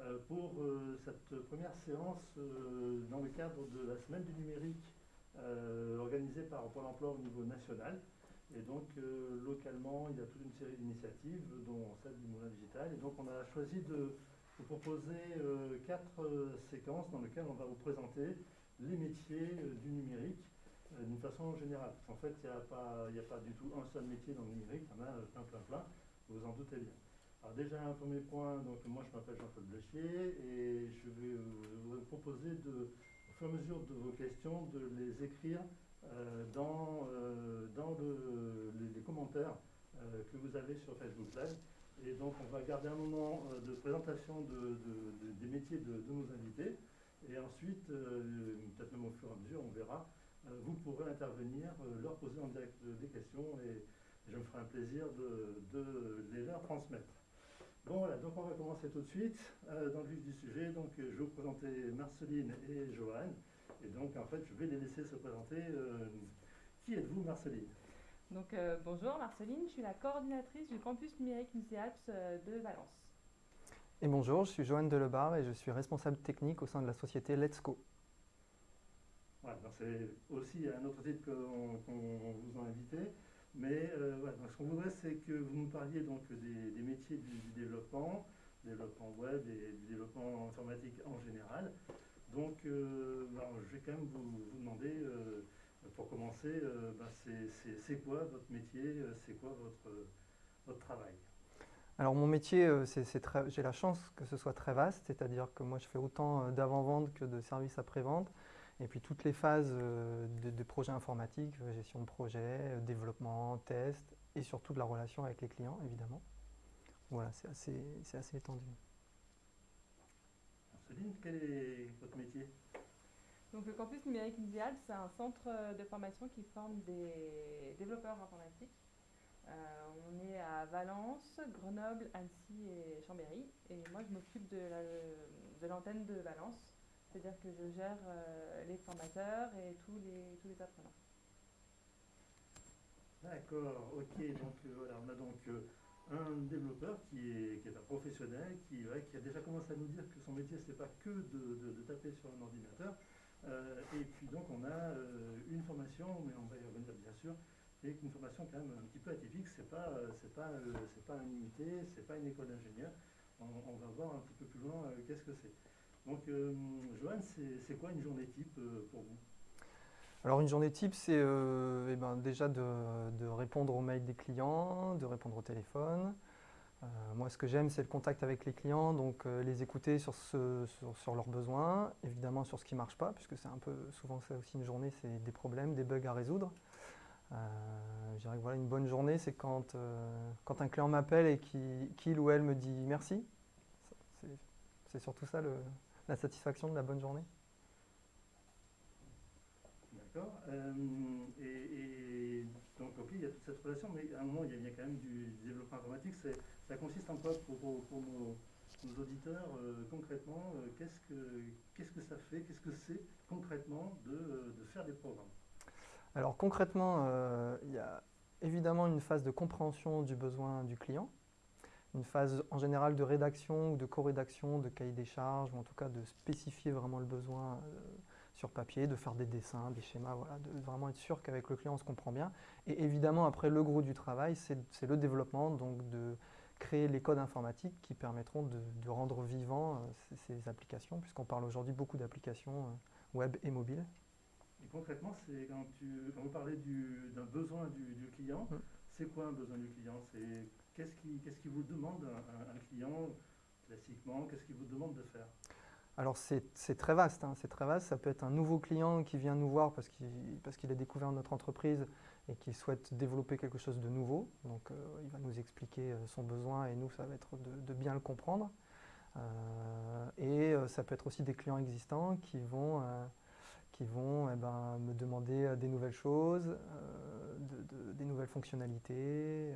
euh, pour euh, cette première séance euh, dans le cadre de la semaine du numérique organisée par Pôle emploi au niveau national. Et donc, localement, il y a toute une série d'initiatives, dont celle du Moulin Digital. Et donc, on a choisi de vous proposer quatre séquences dans lesquelles on va vous présenter les métiers du numérique d'une façon générale. Parce qu'en fait, il n'y a, a pas du tout un seul métier dans le numérique, il y en a plein, plein, plein, vous en doutez bien. Alors déjà, un premier point, donc moi je m'appelle Jean-Claude Blechier et je vais vous proposer de, au fur et à mesure de vos questions de les écrire euh, dans, euh, dans les, commentaires euh, que vous avez sur Facebook Live. Et donc on va garder un moment de présentation des métiers de, nos invités. Et ensuite, peut-être même au fur et à mesure, on verra, vous pourrez intervenir, leur poser en direct des questions et je me ferai un plaisir de les leur transmettre. Bon voilà, donc on va commencer tout de suite euh, dans le vif du sujet. Donc euh, je vais vous présenter Marceline et Joanne. Et donc en fait, je vais les laisser se présenter. Euh, qui êtes-vous Marceline? Donc bonjour Marceline, je suis la coordinatrice du campus numérique Muséalps de Valence. Et bonjour, je suis Joanne Delebar et je suis responsable technique au sein de la société Let's Go. Voilà, c'est aussi un autre titre qu'on vous a invité. Mais euh, ce qu'on voudrait, c'est que vous nous parliez donc des, métiers du, développement, développement web et du développement informatique en général. Donc, euh, je vais quand même vous, demander, euh, pour commencer, bah, c'est quoi votre métier, c'est quoi votre, votre travail? Alors mon métier, j'ai la chance que ce soit très vaste, c'est-à-dire que moi je fais autant d'avant-vente que de services après-vente. Et puis toutes les phases euh, de, projets informatiques, euh, gestion de projet, euh, développement, test, et surtout de la relation avec les clients, évidemment. Voilà, c'est assez, assez étendu. Céline, quel est votre métier? Donc, le campus numérique idéal, c'est un centre de formation qui forme des développeurs informatiques. on est à Valence, Grenoble, Annecy et Chambéry. Et moi, je m'occupe de l'antenne de Valence. C'est-à-dire que je gère euh, les formateurs et tous les, tous les apprenants. D'accord, ok. Donc euh, voilà, on a donc euh, un développeur qui est, qui est un professionnel, qui, qui, a déjà commencé à nous dire que son métier, ce n'est pas que de, de, taper sur un ordinateur. et puis donc on a une formation, mais on va y revenir bien sûr, et une formation quand même un petit peu atypique. Ce n'est pas, c'est pas, c'est pas un unité, ce n'est pas une école d'ingénieur. On, va voir un petit peu plus loin qu'est-ce que c'est. Donc, euh, Joanne, c'est quoi une journée type euh, pour vous? Alors une journée type, c'est euh, eh ben, déjà de, répondre aux mails des clients, de répondre au téléphone. moi, ce que j'aime, c'est le contact avec les clients, donc les écouter sur, sur, leurs besoins, évidemment sur ce qui ne marche pas, puisque c'est un peu souvent ça aussi une journée, c'est des problèmes, des bugs à résoudre. je dirais que voilà, une bonne journée, c'est quand, quand un client m'appelle et qu'il ou elle me dit merci. C'est surtout ça le, la satisfaction de la bonne journée? D'accord. Euh, et, donc, ok, il y a toute cette relation, mais à un moment, il y a, quand même du, développement informatique. Ça consiste en quoi pour, nos, auditeurs euh, concrètement euh, Qu'est-ce que qu'est-ce que ça fait Qu'est-ce que c'est concrètement de, de, faire des programmes? Alors concrètement, il y a évidemment une phase de compréhension du besoin du client une phase en général de rédaction ou de co-rédaction, de cahier des charges, ou en tout cas de spécifier vraiment le besoin euh, sur papier, de faire des dessins, des schémas, voilà, de vraiment être sûr qu'avec le client on se comprend bien. Et évidemment après le gros du travail, c'est le développement, donc de créer les codes informatiques qui permettront de, rendre vivant euh, ces, applications, puisqu'on parle aujourd'hui beaucoup d'applications euh, web et mobiles. Et concrètement, c'est quand, quand, vous parlez d'un besoin du, client, hum. c'est quoi un besoin du client? Qu'est-ce qui, vous demande un, client classiquement Qu'est-ce qu'il vous demande de faire? Alors c'est très vaste, hein, c'est très vaste. Ça peut être un nouveau client qui vient nous voir parce qu'il a découvert notre entreprise et qu'il souhaite développer quelque chose de nouveau. Donc euh, il va nous expliquer euh, son besoin et nous, ça va être de, bien le comprendre. Euh, et ça peut être aussi des clients existants qui vont, eh ben, me demander des nouvelles choses, des nouvelles fonctionnalités.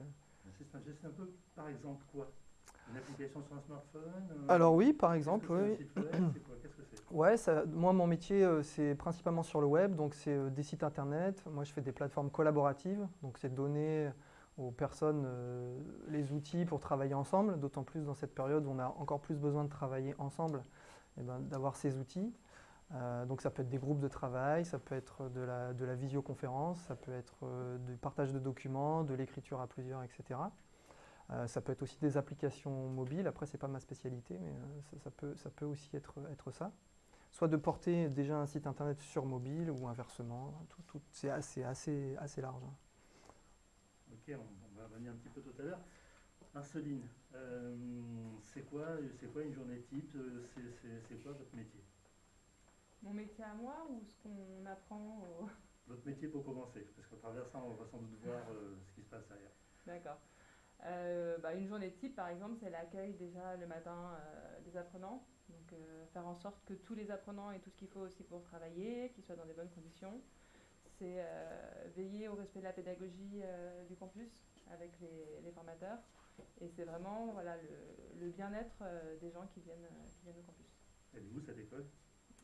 C'est un peu, par exemple, quoi? Une application sur un smartphone euh, Alors oui, par exemple, oui. Qu'est-ce que c'est? Ouais, ça, moi mon métier euh, c'est principalement sur le web, donc c'est euh, des sites internet. Moi je fais des plateformes collaboratives, donc c'est donner aux personnes les outils pour travailler ensemble, d'autant plus dans cette période où on a encore plus besoin de travailler ensemble, et ben, d'avoir ces outils. Euh, donc ça peut être des groupes de travail, ça peut être de la, visioconférence, ça peut être euh, du partage de documents, de l'écriture à plusieurs, etc. ça peut être aussi des applications mobiles, après c'est pas ma spécialité, mais ça, peut, aussi être, ça soit de porter déjà un site internet sur mobile ou inversement. Tout, c'est assez, assez, assez large. Hein. Ok, on, va revenir un petit peu tout à l'heure. Marceline, euh, c'est quoi, quoi une journée type c'est, quoi votre métier? Mon métier à moi ou ce qu'on apprend Votre métier pour commencer, parce qu'au travers ça, on va sans doute voir euh, ce qui se passe derrière. D'accord. Euh, bah, une journée type, par exemple, c'est l'accueil déjà le matin des apprenants. Donc euh, faire en sorte que tous les apprenants aient tout ce qu'il faut aussi pour travailler, qu'ils soient dans des bonnes conditions. C'est euh, veiller au respect de la pédagogie euh, du campus avec les, formateurs. Et c'est vraiment voilà, le, bien-être des gens qui viennent, qui viennent au campus. Est où cette école?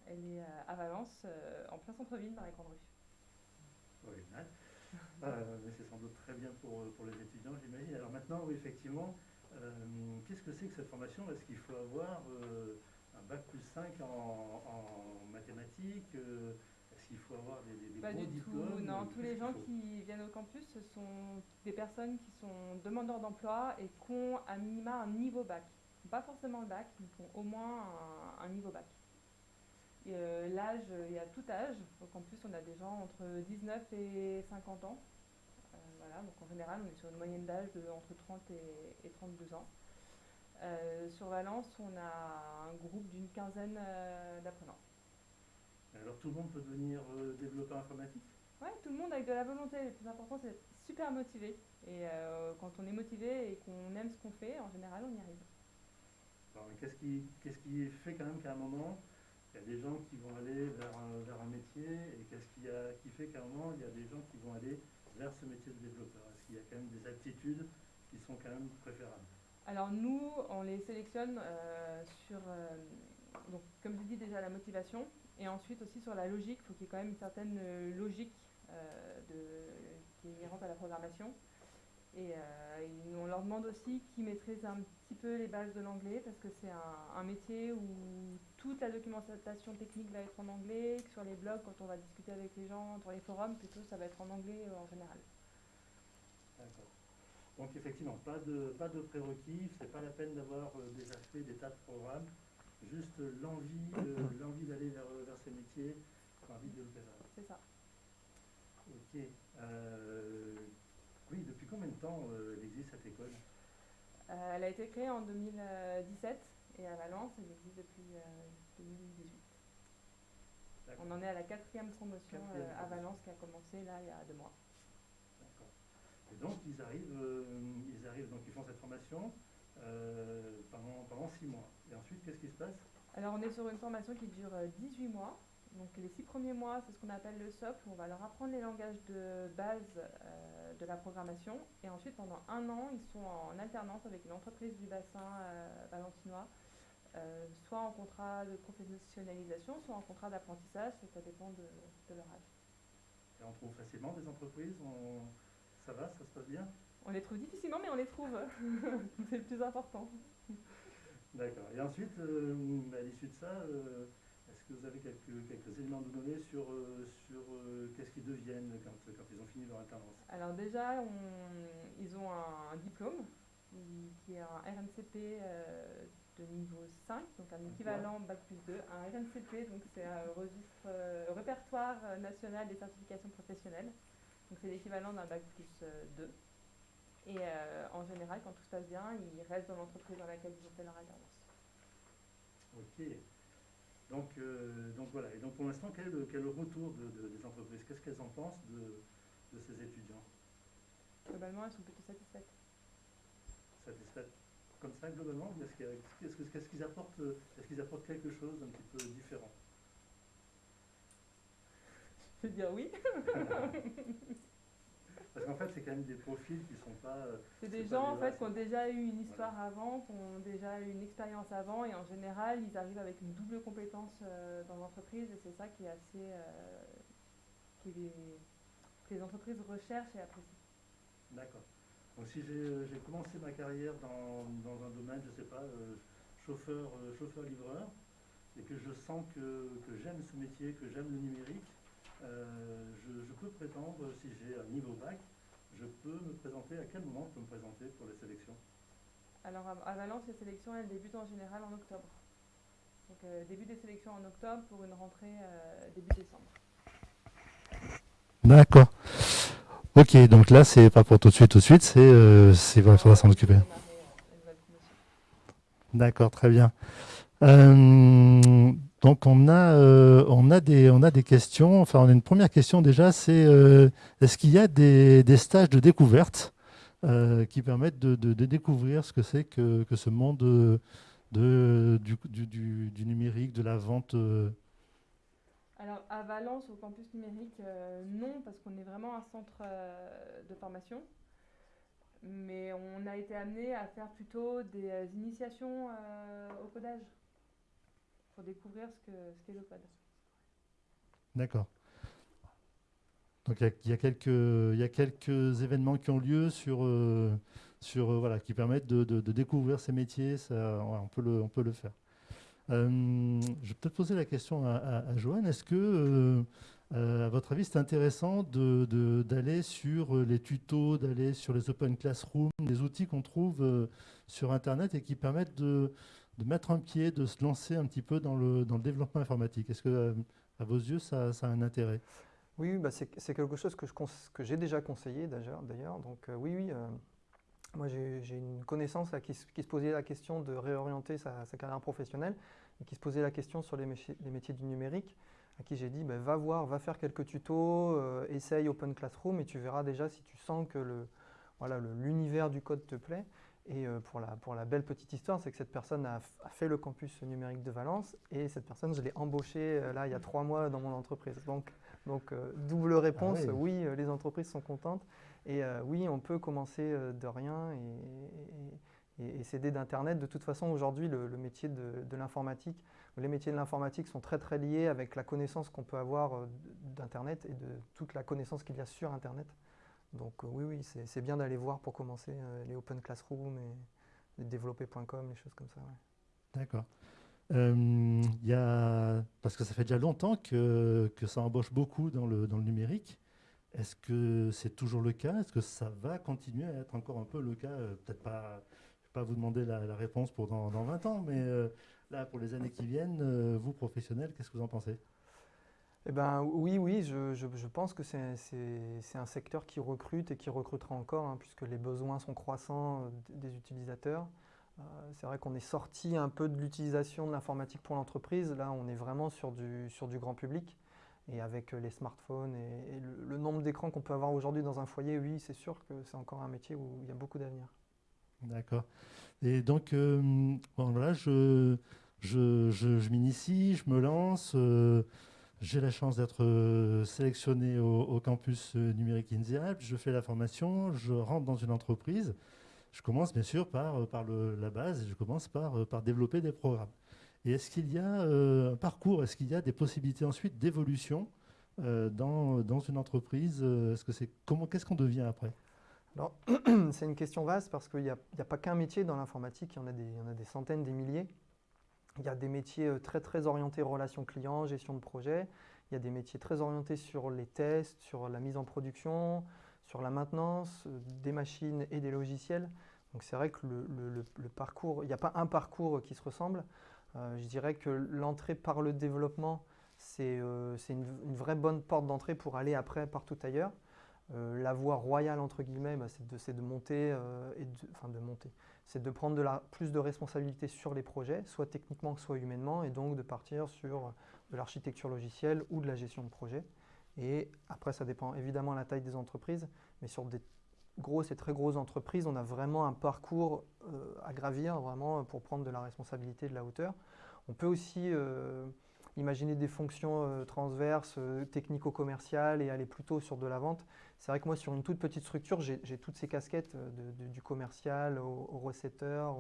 Elle est à Valence, en plein centre-ville, dans les grandes rues. Original. mais c'est sans doute très bien pour, pour les étudiants, j'imagine. Alors maintenant, oui, effectivement, qu'est-ce que c'est que cette formation? Est-ce qu'il faut avoir un bac plus 5 en, mathématiques euh, Est-ce qu'il faut avoir des, des, Pas du diplômes? tout, non. Tous les gens qui viennent au campus, ce sont des personnes qui sont demandeurs d'emploi et qui ont à minima un niveau bac. Pas forcément le bac, mais qui ont au moins un, niveau bac. Euh, l'âge, il y a tout âge. Au campus, on a des gens entre 19 et 50 ans. Euh, voilà, donc en général, on est sur une moyenne d'âge de entre 30 et 32 ans. Euh, sur Valence, on a un groupe d'une quinzaine euh, d'apprenants. Alors tout le monde peut devenir euh, développeur informatique? Oui, tout le monde avec de la volonté. Le plus important, c'est d'être super motivé. Et quand on est motivé et qu'on aime ce qu'on fait, en général, on y arrive. Qu'est-ce qui, qu'est-ce qui fait quand même qu'à un moment, il y a des gens qui vont aller vers un, vers un métier et qu'est-ce qui, a, qui fait qu'à un moment, il y a des gens qui vont aller vers ce métier de développeur? Est-ce qu'il y a quand même des aptitudes qui sont quand même préférables? Alors nous, on les sélectionne euh, sur, euh, donc, comme je dis déjà, la motivation, et ensuite aussi sur la logique. Il faut qu'il y ait quand même une certaine euh, logique qui est inhérente à la programmation. Et, on leur demande aussi qu'ils maîtrisent un petit peu les bases de l'anglais, parce que c'est un, métier où toute la documentation technique va être en anglais, que sur les blogs, quand on va discuter avec les gens, sur les forums, plutôt ça va être en anglais en général. D'accord. Donc effectivement, pas de, pas de prérequis, c'est pas la peine d'avoir euh, déjà fait des tas de programmes, juste l'envie euh, l'envie d'aller vers, vers ces métiers, l'envie de le faire. C'est ça. Ok. Euh, oui, depuis combien de temps elle existe cette école? Elle a été créée en 2017 et à Valence, elle existe depuis 2018. On en est à la quatrième promotion à Valence qui a commencé là il y a deux mois. Et donc, ils arrivent, euh, ils arrivent, donc ils font cette formation euh, pendant, pendant six mois. Et ensuite, qu'est-ce qui se passe? Alors, on est sur une formation qui dure 18 euh, mois. Donc, les six premiers mois, c'est ce qu'on appelle le socle. On va leur apprendre les langages de base de la programmation. Et ensuite, pendant un an, ils sont en alternance avec une entreprise du bassin valentinois. soit en contrat de professionnalisation, soit en contrat d'apprentissage, ça dépend de, leur âge. Et on trouve facilement des entreprises ça va, ça se passe bien? On les trouve difficilement, mais on les trouve. c'est le plus important. D'accord. Et ensuite, euh, à l'issue de ça, euh, est-ce que vous avez quelques, quelques éléments de donner sur, euh, sur qu'est-ce qu'ils deviennent quand, quand, ils ont fini leur alternance? Alors déjà, ils ont un, diplôme qui est un RNCP de niveau 5, donc un équivalent Bac plus 2. Un RNCP, donc c'est un registre, répertoire national des certifications professionnelles. Donc c'est l'équivalent d'un bac plus 2. Euh, et euh, en général, quand tout se passe bien, ils restent dans l'entreprise dans laquelle ils ont fait leur alternance. Ok. Donc, euh, donc voilà. Et donc pour l'instant, quel, quel, est le retour de, des entreprises? Qu'est-ce qu'elles en pensent de, de, ces étudiants? Globalement, elles sont plutôt satisfaites. Satisfaites? Comme ça, globalement Est-ce qu'ils apportent, est qu'ils apportent quelque chose d'un petit peu différent? Je veux dire oui. Parce qu'en fait, c'est quand même des profils qui sont pas. Euh, c'est des gens en fait qui ont déjà eu une histoire avant, qui ont déjà eu une expérience avant, et en général, ils arrivent avec une double compétence euh, dans l'entreprise, et c'est ça qui est assez. Euh, que les entreprises recherchent et apprécient. D'accord. Donc si j'ai commencé ma carrière dans, un domaine, je ne sais pas, chauffeur, chauffeur-livreur, et que je sens que, j'aime ce métier, que j'aime le numérique, je, peux prétendre, si j'ai un niveau bac, je peux me présenter, à quel moment je peux me présenter pour les sélections? Alors à, Valence, les sélections, elles débutent en général en octobre. Donc euh, début des sélections en octobre pour une rentrée euh, début décembre. D'accord. Ok, donc là, c'est pas pour tout de suite, tout de suite, c'est euh, il faudra s'en occuper. D'accord, très bien. Donc on a, on, a des, on a des questions. Enfin, on a une première question déjà, c'est est-ce qu'il y a des, stages de découverte qui permettent de, découvrir ce que c'est que, ce monde de, du, du, numérique, de la vente euh? Alors à Valence, au campus numérique, euh, non, parce qu'on est vraiment un centre euh, de formation. Mais on a été amené à faire plutôt des initiations au codage découvrir ce qu'est ce le. D'accord. Donc il y, y, a quelques événements qui ont lieu sur sur, euh, voilà, qui permettent de, découvrir ces métiers, ça, on, peut le, on peut le faire. Euh, je vais peut-être poser la question à, Joanne. Est-ce que, euh, à votre avis, c'est intéressant d'aller sur les tutos, d'aller sur les open classrooms, les outils qu'on trouve sur Internet et qui permettent de, mettre un pied, de se lancer un petit peu dans le, développement informatique Est-ce que, à vos yeux, ça, a un intérêt? Oui, bah c'est quelque chose que j'ai déjà conseillé d'ailleurs. Donc oui, oui, moi, j'ai une connaissance qui, se posait la question de réorienter sa, carrière professionnelle et qui se posait la question sur les, métiers, du numérique, à qui j'ai dit ben, va voir, va faire quelques tutos, euh, essaye Open Classroom et tu verras déjà si tu sens que l'univers du code te plaît. Et euh, pour, la, pour la belle petite histoire, c'est que cette personne a, fait le campus numérique de Valence et cette personne, je l'ai embauchée euh, là il y a trois mois dans mon entreprise. Donc, donc double réponse, ah oui, les entreprises sont contentes. Et euh, oui, on peut commencer euh, de rien et, s'aider d'Internet. De toute façon, aujourd'hui, le, métier de, l'informatique, les métiers de l'informatique sont très très liés avec la connaissance qu'on peut avoir euh, d'Internet et de toute la connaissance qu'il y a sur Internet. Donc oui, oui, c'est bien d'aller voir pour commencer les Open Classroom et, développer.com, les choses comme ça. D'accord. y a, parce que ça fait déjà longtemps que, que ça embauche beaucoup dans le, dans le numérique. Est-ce que c'est toujours le cas? Est-ce que ça va continuer à être encore un peu le cas? Euh, Peut-être pas, je vais pas vous demander la, réponse pour dans, 20 ans, mais euh, là, pour les années qui viennent, euh, vous, professionnels, qu'est-ce que vous en pensez? Eh ben, oui, oui, je, pense que c'est un secteur qui recrute et qui recrutera encore, hein, puisque les besoins sont croissants des utilisateurs. c'est vrai qu'on est sorti un peu de l'utilisation de l'informatique pour l'entreprise. Là, on est vraiment sur du, sur du grand public. Et avec euh, les smartphones et, le, nombre d'écrans qu'on peut avoir aujourd'hui dans un foyer, oui, c'est sûr que c'est encore un métier où il y a beaucoup d'avenir. D'accord. Et donc, euh, voilà, je, je, je, m'initie, je me lance. Euh, j'ai la chance d'être sélectionné au, campus numérique INSEAD. Je fais la formation, je rentre dans une entreprise. Je commence bien sûr par, le, la base je commence par, développer des programmes. Et est-ce qu'il y a euh, un parcours, est-ce qu'il y a des possibilités ensuite d'évolution euh, dans, une entreprise euh, Est-ce Qu'est-ce qu'on devient après? Alors, c'est une question vaste parce qu'il n'y a, pas qu'un métier dans l'informatique, il y en a des centaines, des milliers. Il y a des métiers très très orientés relations clients, gestion de projet. Il y a des métiers très orientés sur les tests, sur la mise en production, sur la maintenance des machines et des logiciels. Donc c'est vrai que le, parcours, il n'y a pas un parcours qui se ressemble. Euh, je dirais que l'entrée par le développement, c'est euh, une, vraie bonne porte d'entrée pour aller après partout ailleurs. Euh, la voie royale, entre guillemets, bah, c'est de, monter, et de, enfin de monter. C'est de prendre plus de responsabilités sur les projets, soit techniquement, soit humainement, et donc de partir sur de l'architecture logicielle ou de la gestion de projet. Et après, ça dépend évidemment de la taille des entreprises, mais sur des grosses et très grosses entreprises, on a vraiment un parcours euh, à gravir vraiment pour prendre de la responsabilité de la hauteur. On peut aussi euh, imaginer des fonctions euh, transverses, technico-commerciales et aller plutôt sur de la vente. C'est vrai que moi, sur une toute petite structure, j'ai toutes ces casquettes du commercial au, recetteur,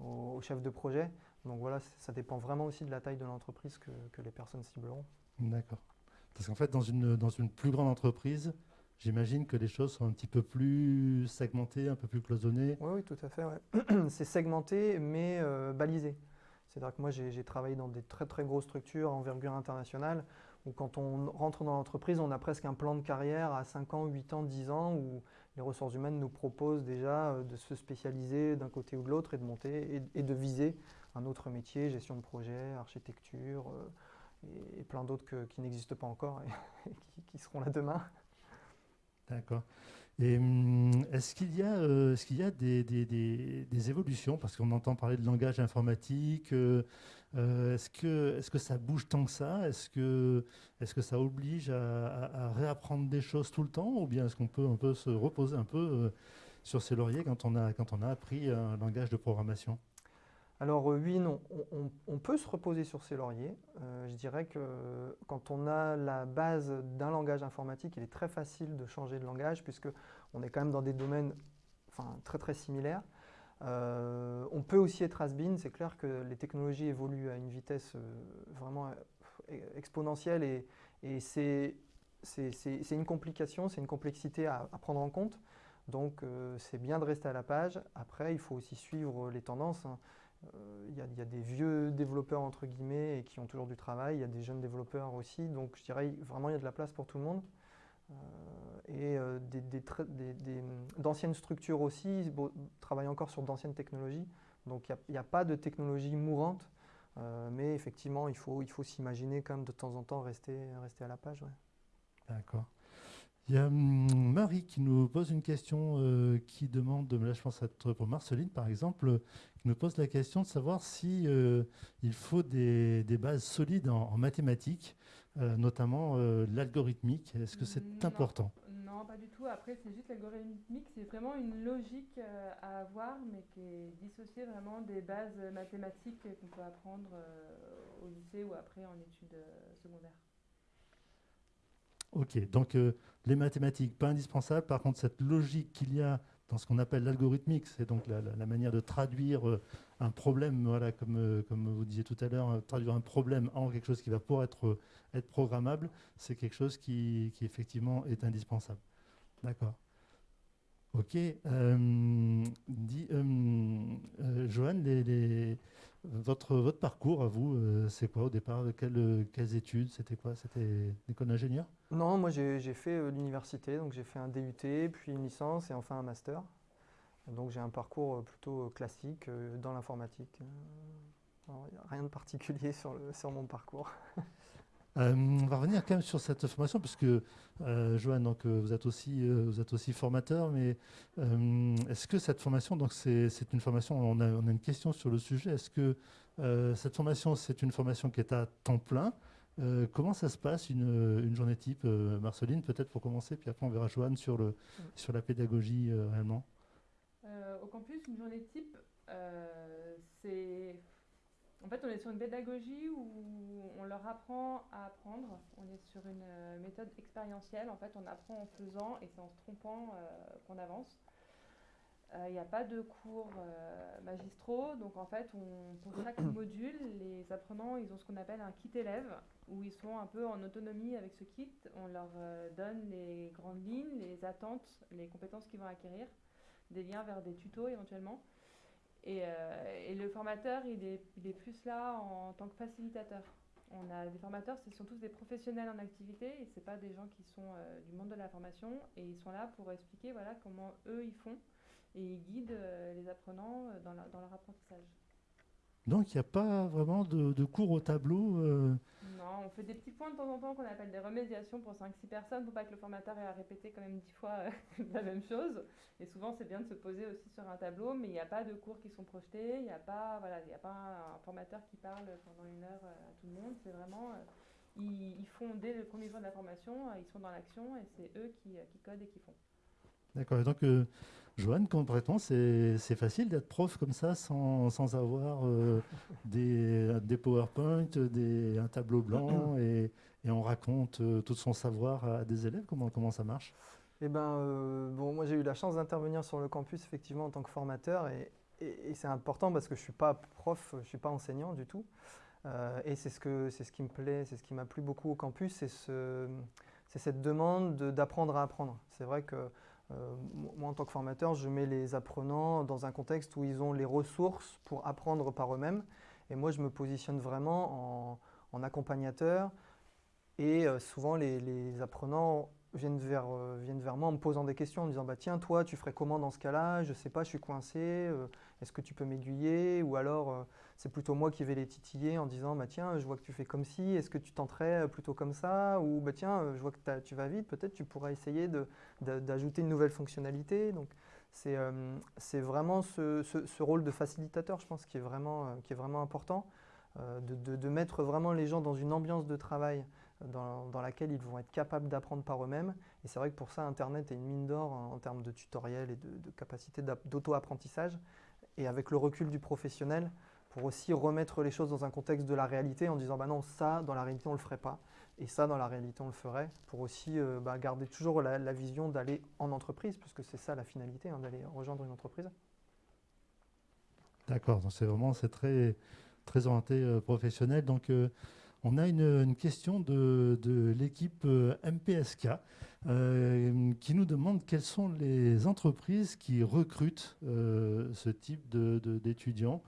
au, chef de projet. Donc voilà, ça dépend vraiment aussi de la taille de l'entreprise que, que les personnes cibleront. D'accord. Parce qu'en fait, dans une, dans une plus grande entreprise, j'imagine que les choses sont un petit peu plus segmentées, un peu plus cloisonnées. Oui, oui, tout à fait. c'est segmenté, mais euh, balisé. C'est-à-dire que moi, j'ai travaillé dans des très très grosses structures envergure internationale, où quand on rentre dans l'entreprise, on a presque un plan de carrière à 5 ans, 8 ans, 10 ans, où les ressources humaines nous proposent déjà euh, de se spécialiser d'un côté ou de l'autre et de monter et, de viser un autre métier, gestion de projet, architecture et, plein d'autres qui n'existent pas encore et, qui, seront là demain. D'accord. Hum, est-ce qu'il y a, euh, est-ce qu'il y a des, des, évolutions? Parce qu'on entend parler de langage informatique. Euh, euh, est-ce, que, est-ce que ça bouge tant que ça? Est-ce que, est-ce que ça oblige à, réapprendre des choses tout le temps? Ou bien est-ce qu'on peut, on peut se reposer un peu sur ses lauriers quand on, a, quand on a appris un langage de programmation? Alors euh, oui, non, on, peut se reposer sur ses lauriers. Euh, je dirais que quand on a la base d'un langage informatique, il est très facile de changer de langage puisque on est quand même dans des domaines très très similaires. Euh, on peut aussi être has-been, c'est clair que les technologies évoluent à une vitesse vraiment exponentielle et, c'est une complication, c'est une complexité à, prendre en compte. Donc c'est bien de rester à la page. Après, il faut aussi suivre les tendances. Hein. Il euh, y, a des vieux développeurs entre guillemets et qui ont toujours du travail, il y a des jeunes développeurs aussi, donc je dirais vraiment il y a de la place pour tout le monde. Euh, et euh, d'anciennes structures aussi travaillent encore sur d'anciennes technologies, donc il n'y a, pas de technologie mourante, mais effectivement il faut, il faut s'imaginer quand même de temps en temps rester, rester à la page. D'accord. Il y a hum, Marie qui nous pose une question qui demande, là je pense être pour Marceline par exemple, nous pose la question de savoir si euh, il faut des, bases solides en, mathématiques, euh, notamment euh, l'algorithmique. Est-ce que c'est important? Non, pas du tout. Après, c'est juste l'algorithmique, c'est vraiment une logique à avoir, mais qui est dissociée vraiment des bases mathématiques qu'on peut apprendre au lycée ou après en études secondaires. Ok, donc les mathématiques, pas indispensables. Par contre, cette logique qu'il y a dans ce qu'on appelle l'algorithmique, c'est donc la, manière de traduire euh, un problème, voilà, comme, euh, comme vous disiez tout à l'heure, euh, traduire un problème en quelque chose qui va pouvoir être, être programmable, c'est quelque chose qui, qui, effectivement est indispensable. D'accord. Ok. dit, Joanne, les, votre, votre parcours à vous, c'est quoi au départ? Quelles, quelles études? C'était quoi? C'était l'école d'ingénieur? Non, moi j'ai fait euh, l'université, donc j'ai fait un DUT, puis une licence et enfin un master. Donc j'ai un parcours euh, plutôt euh, classique dans l'informatique. rien de particulier sur, sur mon parcours. On va revenir quand même sur cette formation, parce que, Joanne, donc, vous, êtes aussi, vous êtes aussi formateur, mais est-ce que cette formation, donc c'est une formation, on a, on a, une question sur le sujet, est-ce que cette formation, c'est une formation qui est à temps plein? Euh, comment ça se passe une, journée type, euh, Marceline, peut-être pour commencer, puis après on verra Joanne sur, le, sur la pédagogie euh, réellement? Au campus, une journée type, c'est. En fait, on est sur une pédagogie où on leur apprend à apprendre. On est sur une méthode expérientielle. En fait, on apprend en faisant et c'est en se trompant qu'on avance. Il euh, n'y a pas de cours euh, magistraux, donc en fait, on, pour chaque module, les apprenants, ils ont ce qu'on appelle un kit élève, où ils sont un peu en autonomie avec ce kit. On leur euh, donne les grandes lignes, les attentes, les compétences qu'ils vont acquérir, des liens vers des tutos éventuellement. Et, et le formateur, il est, plus là en tant que facilitateur. On a des formateurs, ce sont tous des professionnels en activité et ce pas des gens qui sont du monde de la formation et ils sont là pour expliquer voilà, comment eux ils font et ils guident euh, les apprenants euh, dans leur apprentissage. Donc il n'y a pas vraiment de, cours au tableau euh Non, on fait des petits points de temps en temps qu'on appelle des remédiations pour 5-6 personnes pour pas que le formateur ait à répéter quand même 10 fois la même chose. Et souvent c'est bien de se poser aussi sur un tableau, mais il n'y a pas de cours qui sont projetés, il n'y a pas, voilà, il a pas un, formateur qui parle pendant une heure à tout le monde. C'est vraiment, ils, font dès le premier jour de la formation, ils sont dans l'action et c'est eux qui, qui, codent et qui font. D'accord, donc Joanne, concrètement, c'est facile d'être prof comme ça sans, sans avoir euh, des, des, PowerPoint, des, un tableau blanc et, et on raconte euh, tout son savoir à des élèves? Comment, comment ça marche? Eh ben, euh, bon, moi j'ai eu la chance d'intervenir sur le campus effectivement en tant que formateur et, et, c'est important parce que je ne suis pas prof, je ne suis pas enseignant du tout. et c'est ce, que, ce qui me plaît, c'est ce qui m'a plu beaucoup au campus, c'est ce, c'est cette demande d'apprendre à apprendre. C'est vrai que moi, en tant que formateur, je mets les apprenants dans un contexte où ils ont les ressources pour apprendre par eux-mêmes. Et moi, je me positionne vraiment en, accompagnateur. Et souvent, les, apprenants viennent vers, euh, viennent vers moi en me posant des questions, en me disant bah, Tiens, toi, tu ferais comment dans ce cas-là? Je ne sais pas, je suis coincé, euh, est-ce que tu peux m'aiguiller Ou alors, euh, c'est plutôt moi qui vais les titiller en disant bah, Tiens, je vois que tu fais comme ci, est-ce que tu tenterais plutôt comme ça Ou bah, Tiens, je vois que tu vas vite, peut-être tu pourrais essayer d'ajouter une nouvelle fonctionnalité. Donc, c'est vraiment ce, ce, rôle de facilitateur, je pense, qui est vraiment, qui est vraiment important, de, de, mettre vraiment les gens dans une ambiance de travail dans, laquelle ils vont être capables d'apprendre par eux-mêmes. Et c'est vrai que pour ça, Internet est une mine d'or en, termes de tutoriels et de, capacité d'auto-apprentissage. Et avec le recul du professionnel, pour aussi remettre les choses dans un contexte de la réalité en disant bah non, ça, dans la réalité, on ne le ferait pas. Et ça, dans la réalité, on le ferait, pour aussi euh, bah, garder toujours la, vision d'aller en entreprise, puisque c'est ça la finalité, hein, d'aller rejoindre une entreprise. D'accord, c'est vraiment très, très orienté euh, professionnel. Donc, euh, on a une, question de, l'équipe euh, MPSK euh, qui nous demande quelles sont les entreprises qui recrutent euh, ce type d'étudiants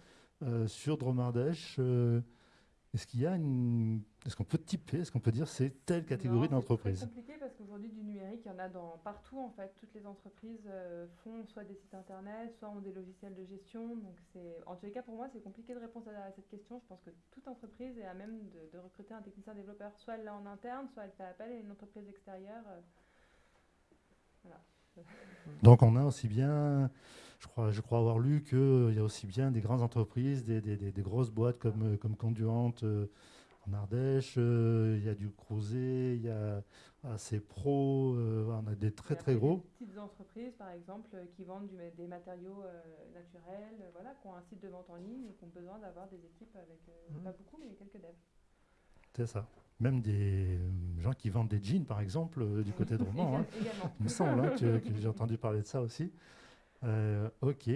sur Dromardèche. Est-ce qu'il y a une, est-ce qu'on peut typer, est-ce qu'on peut dire c'est telle catégorie d'entreprise C'est compliqué parce qu'aujourd'hui du numérique, il y en a dans partout en fait. Toutes les entreprises euh, font soit des sites internet, soit ont des logiciels de gestion. Donc en tous les cas pour moi, c'est compliqué de répondre à, cette question. Je pense que toute entreprise est à même de, recruter un technicien développeur. Soit elle l'a en interne, soit elle fait appel à une entreprise extérieure. Euh, voilà. Donc on a aussi bien je crois, je crois avoir lu qu'il y a aussi bien des grandes entreprises, des, des, des, grosses boîtes comme, comme Conduante euh, en Ardèche, euh, il y a du Crozet, il y a AC Pro, euh, on a des très très gros. Des petites entreprises par exemple qui vendent des matériaux naturels, voilà, qui ont un site de vente en ligne et qui ont besoin d'avoir des équipes avec, mmh. pas beaucoup, mais quelques devs. C'est ça. Même des gens qui vendent des jeans, par exemple, du côté de Roman. hein. Il me semble hein, que j'ai entendu parler de ça aussi. Euh, ok.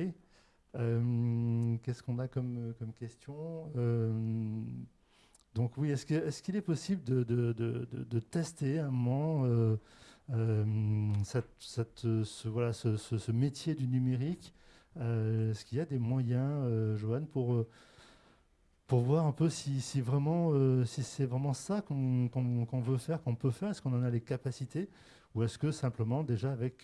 Euh, qu'est-ce qu'on a comme, comme question? Euh, Donc oui, est-ce qu'il est, est, possible de, de, de, de, tester un moment cette, cette, ce, voilà, ce, ce, métier du numérique Est-ce qu'il y a des moyens, Joanne, pour pour voir un peu si, si vraiment si c'est vraiment ça qu'on veut faire, qu'on peut faire, est-ce qu'on en a les capacités, ou est-ce que simplement déjà avec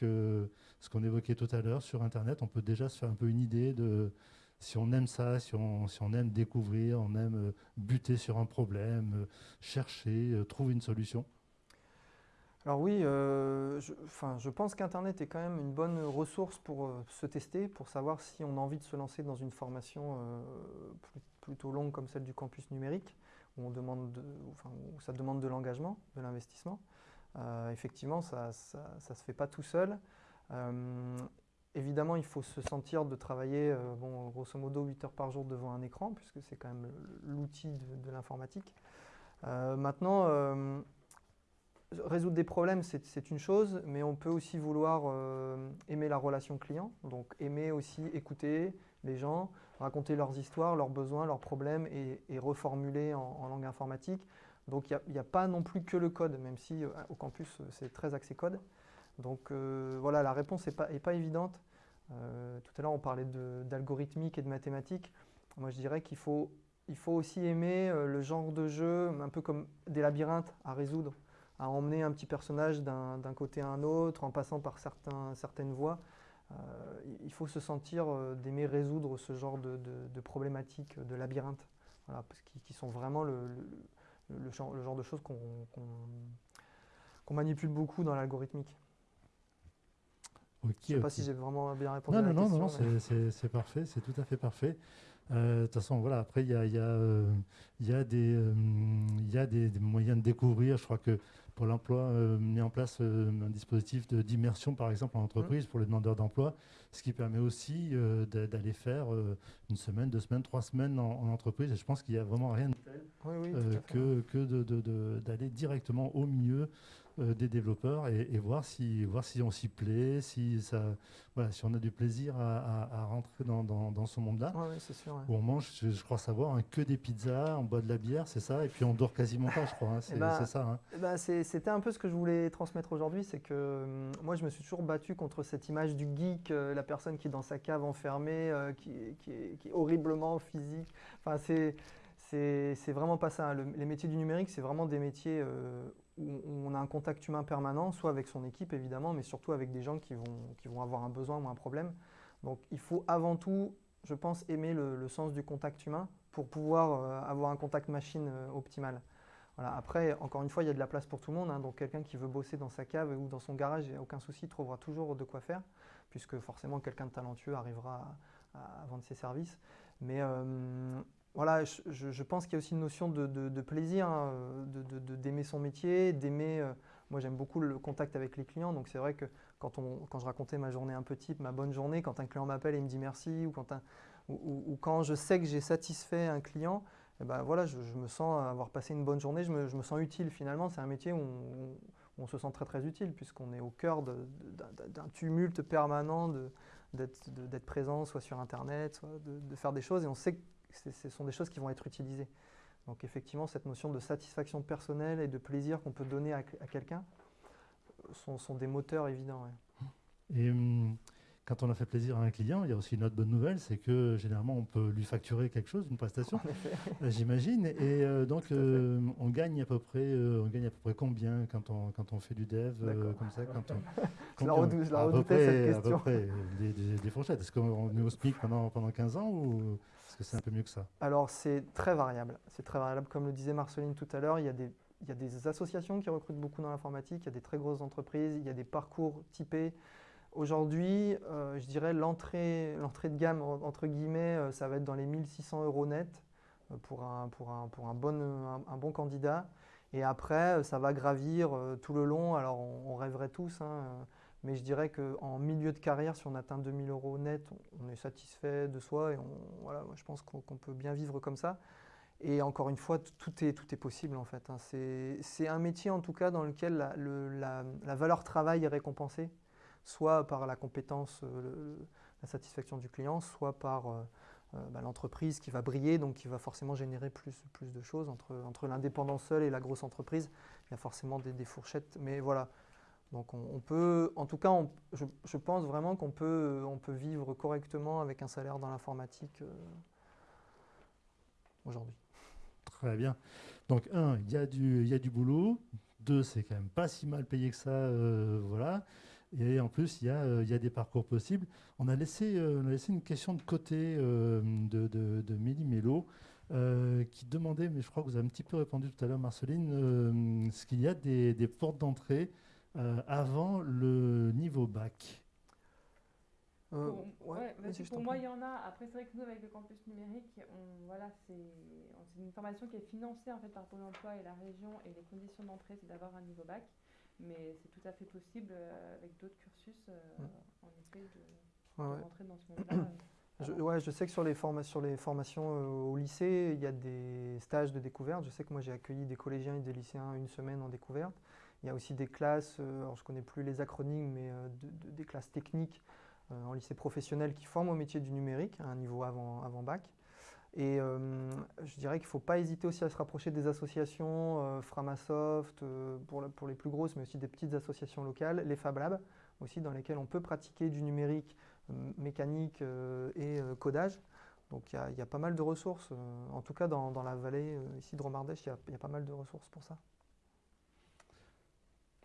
ce qu'on évoquait tout à l'heure sur Internet, on peut déjà se faire un peu une idée de si on aime ça, si on, si on aime découvrir, on aime euh, buter sur un problème, euh, chercher, euh, trouver une solution alors oui, je, je, pense qu'Internet est quand même une bonne ressource pour se tester, pour savoir si on a envie de se lancer dans une formation plutôt longue comme celle du campus numérique, où, on demande où ça demande de l'engagement, de l'investissement. effectivement, ça ne se fait pas tout seul. Euh, évidemment, il faut se sentir de travailler, euh, bon, grosso modo, 8 heures par jour devant un écran, puisque c'est quand même l'outil de, l'informatique. Euh, maintenant, résoudre des problèmes, c'est une chose, mais on peut aussi vouloir aimer la relation client, donc aimer aussi écouter les gens, raconter leurs histoires, leurs besoins, leurs problèmes et, reformuler en, langue informatique. Donc il n'y a, pas non plus que le code, même si au campus c'est très axé code. Donc euh, voilà, la réponse n'est pas, évidente. Euh, tout à l'heure, on parlait d'algorithmique et de mathématiques. Moi, je dirais qu'il faut, aussi aimer euh, le genre de jeu, un peu comme des labyrinthes à résoudre, à emmener un petit personnage d'un côté à un autre, en passant par certaines voies. il faut se sentir d'aimer résoudre ce genre de, problématiques, de labyrinthes, qui, sont vraiment le, genre, de choses qu'on manipule beaucoup dans l'algorithmique. Je ne sais pas si j'ai vraiment bien répondu non, à la non, question. Non, non, c'est parfait, c'est tout à fait parfait. Euh, de toute façon, voilà, après, il y a, y, a, euh, y, a des, euh, y a des, moyens de découvrir. Je crois que pour l'emploi, mis en place un dispositif d'immersion, par exemple, en entreprise, mmh. pour les demandeurs d'emploi, ce qui permet aussi d'aller faire une semaine, deux semaines, trois semaines en, entreprise. Et je pense qu'il n'y a vraiment rien de tel que, que d'aller directement au milieu euh, des développeurs et, voir, si, voir si on s'y plaît, si, ça, voilà, si on a du plaisir à, rentrer dans, dans, ce monde-là. c'est sûr. Où on mange, je, crois savoir, hein, que des pizzas, on boit de la bière, c'est ça, et puis on dort quasiment pas, je crois. Hein, ben, c'est ça. Hein. Eh ben, C'était un peu ce que je voulais transmettre aujourd'hui, c'est que moi je me suis toujours battu contre cette image du geek, euh, la personne qui est dans sa cave enfermée, euh, qui, est, horriblement physique. Enfin, c'est c'est vraiment pas ça. les métiers du numérique, c'est vraiment des métiers où, on a un contact humain permanent, soit avec son équipe évidemment, mais surtout avec des gens qui vont, qui vont avoir un besoin ou un problème. Donc il faut avant tout, je pense, aimer le, sens du contact humain pour pouvoir euh, avoir un contact machine euh, optimal. Voilà. Après, encore une fois, il y a de la place pour tout le monde. Hein. donc quelqu'un qui veut bosser dans sa cave ou dans son garage, il n'y a aucun souci, trouvera toujours de quoi faire, puisque forcément quelqu'un de talentueux arrivera à, vendre ses services. Mais euh, voilà, je, pense qu'il y a aussi une notion de, plaisir, hein, d'aimer son métier, d'aimer. Euh, moi, j'aime beaucoup le contact avec les clients, donc c'est vrai que quand, on, quand je racontais ma journée un peu type, ma bonne journée, quand un client m'appelle et me dit merci, ou quand, ou, quand je sais que j'ai satisfait un client, eh ben voilà, je, me sens avoir passé une bonne journée, je me, sens utile finalement. C'est un métier où on, se sent très très utile, puisqu'on est au cœur d'un tumulte permanent d'être présent, soit sur Internet, soit de, faire des choses, et on sait que ce sont des choses qui vont être utilisées. Donc effectivement, cette notion de satisfaction personnelle et de plaisir qu'on peut donner à, quelqu'un sont, des moteurs évidents. Hum, quand on a fait plaisir à un client, il y a aussi une autre bonne nouvelle, c'est que généralement on peut lui facturer quelque chose, une prestation, euh, j'imagine. Et euh, donc euh, on gagne à peu près, on gagne à peu près combien quand on quand on fait du dev comme ça, quand on, je la, redoutais cette question. À peu près des, fourchettes. Est-ce qu'on est au SMIC pendant pendant 15 ans ou c'est un peu mieux que ça? Alors, c'est très variable. C'est très variable. Comme le disait Marceline tout à l'heure, il, y a des, il y a des associations qui recrutent beaucoup dans l'informatique, il y a des très grosses entreprises, il y a des parcours typés. Aujourd'hui, euh, je dirais l'entrée de gamme, entre guillemets, euh, ça va être dans les 1600 euros net euh, pour un, bon, candidat. Et après, ça va gravir tout le long. Alors, on, rêverait tous. Hein, mais je dirais qu'en milieu de carrière, si on atteint 2000 euros net, on est satisfait de soi et je pense qu'on peut bien vivre comme ça. Et encore une fois, tout est, possible en fait. Hein. C'est un métier en tout cas dans lequel la, valeur travail est récompensée, soit par la compétence, euh, la satisfaction du client, soit par euh, euh, bah, l'entreprise qui va briller, donc qui va forcément générer plus, plus de choses. Entre, entre l'indépendant seul et la grosse entreprise, il y a forcément des, fourchettes. Mais voilà, donc on, peut, en tout cas, je, pense vraiment qu'on peut, on peut vivre correctement avec un salaire dans l'informatique aujourd'hui. Très bien. Donc un, il y, a du, y a du boulot. Deux, c'est quand même pas si mal payé que ça. Voilà. Et en plus, il y, a, euh, y a des parcours possibles. On a laissé, on a laissé une question de côté de, de, de Mélie Mello. qui demandait, mais je crois que vous avez un petit peu répondu tout à l'heure, Marceline, ce qu'il y a des, des portes d'entrée euh, avant le niveau bac euh, pour, pour moi, il y en a. Après, c'est vrai que nous, avec le campus numérique, on, voilà, c'est une formation qui est financée en fait, par Pôle emploi et la région, et les conditions d'entrée, c'est d'avoir un niveau bac. Mais c'est tout à fait possible euh, avec d'autres cursus, en effet, de, rentrer dans ce monde-là. Je, ouais, je sais que sur les, sur les formations au lycée, il y a des stages de découverte. Je sais que moi, j'ai accueilli des collégiens et des lycéens une semaine en découverte. Il y a aussi des classes, euh, alors je ne connais plus les acronymes, mais euh, des classes techniques euh, en lycée professionnel qui forment au métier du numérique à un niveau avant, avant bac. Et je dirais qu'il ne faut pas hésiter aussi à se rapprocher des associations, Framasoft pour, pour, les plus grosses, mais aussi des petites associations locales, les Fab Labs aussi, dans lesquelles on peut pratiquer du numérique, mécanique et codage. Donc il y, a pas mal de ressources, en tout cas dans, dans la vallée ici de Romardèche, il y, a pas mal de ressources pour ça.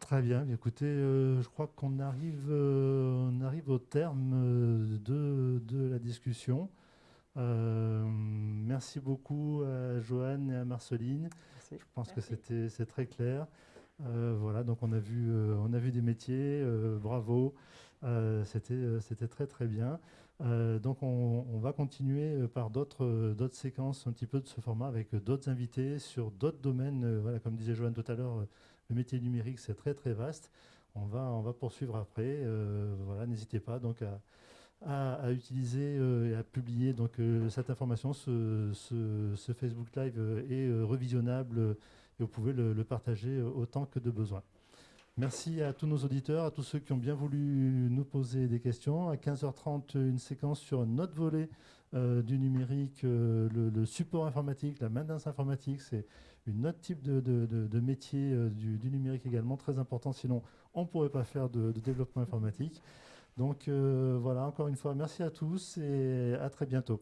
Très bien. Écoutez, euh, je crois qu'on arrive, euh, arrive au terme euh, de, de la discussion. Merci beaucoup à Joanne et à Marceline. Je pense que c'était c'est très clair. voilà, donc on a vu, on a vu des métiers. bravo. c'était c'était très très bien. donc on, on, va continuer par d'autres d'autres séquences un petit peu de ce format avec d'autres invités sur d'autres domaines. voilà, comme disait Joanne tout à l'heure le métier numérique, c'est très très vaste. On va, on va poursuivre après. Euh, voilà, n'hésitez pas donc à, à, utiliser et à publier donc, cette information. Ce, ce, Facebook Live est revisionnable et vous pouvez le, partager autant que de besoin. Merci à tous nos auditeurs, à tous ceux qui ont bien voulu nous poser des questions. À 15h30, une séquence sur un autre volet euh, du numérique, euh, le, support informatique, la maintenance informatique. C'est une autre type de, métier euh, du, numérique également très important. Sinon, on ne pourrait pas faire de, développement informatique. Donc voilà, encore une fois, merci à tous et à très bientôt.